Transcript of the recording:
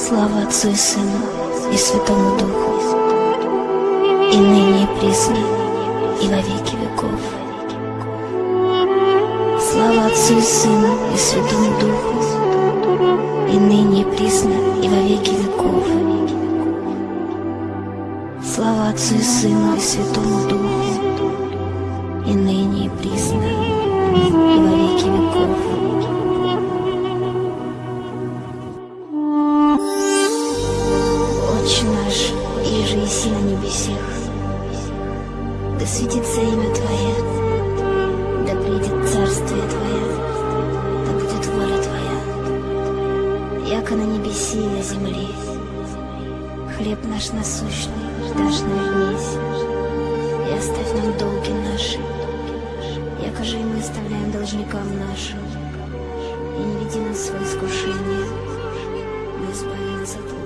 Отцу и Сыну и Святому Духу, и ныне и присно, и во веки веков. Слава Отцу и Сыну и Святому Духу, и ныне и присно, и во веки веков. Слава Отцу и Сыну и Святому Духу, и ныне и присно, Отче наш, иже еси на небесех, да светится имя Твое, да придет царствие Твое, да будет воля Твоя, яко на небеси и на земле. Хлеб наш насущный дашь нам днесь, и оставь нам долги наши, яко же и мы оставляем должникам нашим, и не веди нас в свое искушение, но избави